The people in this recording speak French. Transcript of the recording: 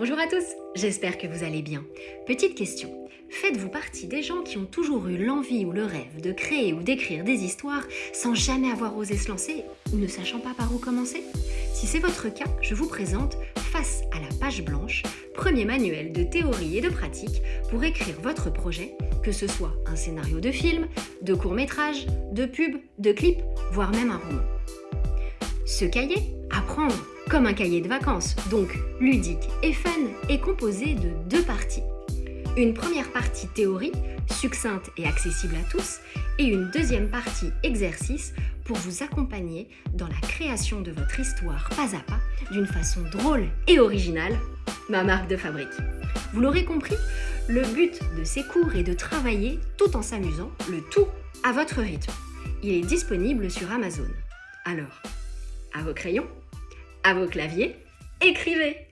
Bonjour à tous, j'espère que vous allez bien. Petite question, faites-vous partie des gens qui ont toujours eu l'envie ou le rêve de créer ou d'écrire des histoires sans jamais avoir osé se lancer ou ne sachant pas par où commencer? Si c'est votre cas, je vous présente Face à la page blanche, premier manuel de théorie et de pratique pour écrire votre projet, que ce soit un scénario de film, de court-métrage, de pub, de clip, voire même un roman. Ce cahier, apprendre comme un cahier de vacances, donc ludique et fun, est composé de deux parties. Une première partie théorie, succincte et accessible à tous, et une deuxième partie exercice pour vous accompagner dans la création de votre histoire pas à pas d'une façon drôle et originale, ma marque de fabrique. Vous l'aurez compris, le but de ces cours est de travailler tout en s'amusant, le tout à votre rythme. Il est disponible sur Amazon. Alors, à vos crayons à vos claviers, écrivez